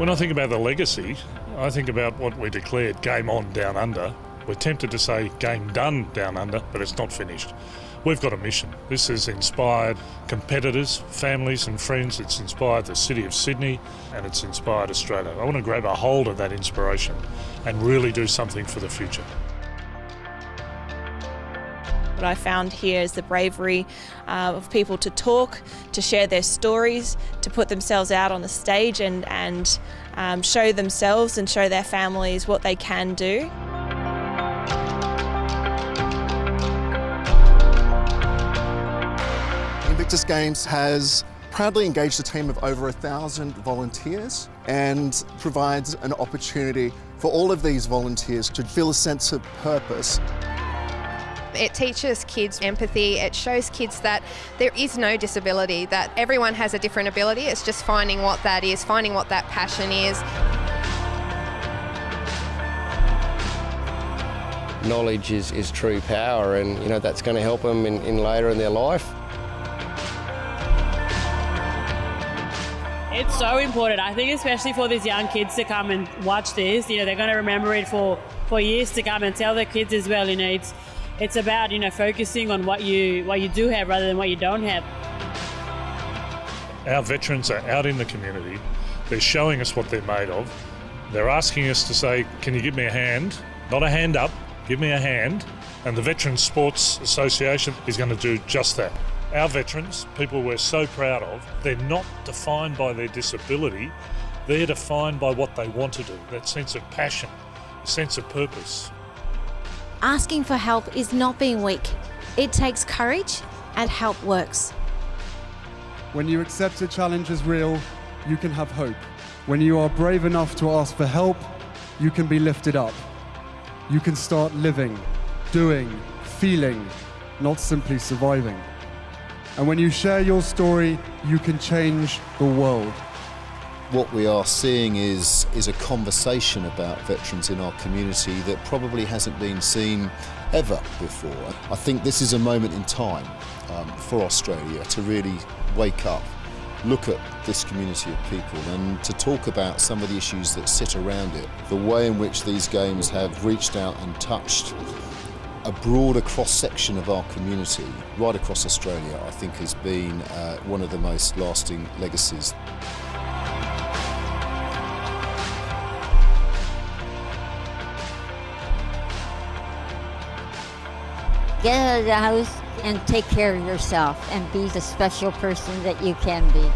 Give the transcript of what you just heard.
When I think about the legacy, I think about what we declared game on down under. We're tempted to say game done down under, but it's not finished. We've got a mission. This has inspired competitors, families, and friends. It's inspired the City of Sydney and it's inspired Australia. I want to grab a hold of that inspiration and really do something for the future. What I found here is the bravery uh, of people to talk, to share their stories, to put themselves out on the stage and, and um, show themselves and show their families what they can do. Invictus Games has proudly engaged a team of over a thousand volunteers and provides an opportunity for all of these volunteers to feel a sense of purpose it teaches kids empathy. It shows kids that there is no disability, that everyone has a different ability. It's just finding what that is, finding what that passion is. Knowledge is, is true power and you know that's going to help them in, in later in their life. It's so important. I think especially for these young kids to come and watch this, you know, they're going to remember it for, for years to come and tell their kids as well, you know, it's, it's about you know focusing on what you what you do have rather than what you don't have. Our veterans are out in the community. They're showing us what they're made of. They're asking us to say, "Can you give me a hand? Not a hand up. Give me a hand." And the Veterans Sports Association is going to do just that. Our veterans, people we're so proud of, they're not defined by their disability. They're defined by what they want to do, that sense of passion, sense of purpose. Asking for help is not being weak. It takes courage and help works. When you accept a challenge as real, you can have hope. When you are brave enough to ask for help, you can be lifted up. You can start living, doing, feeling, not simply surviving. And when you share your story, you can change the world what we are seeing is, is a conversation about veterans in our community that probably hasn't been seen ever before. I think this is a moment in time um, for Australia to really wake up, look at this community of people and to talk about some of the issues that sit around it. The way in which these games have reached out and touched a broader cross-section of our community right across Australia I think has been uh, one of the most lasting legacies. Get out of the house and take care of yourself and be the special person that you can be.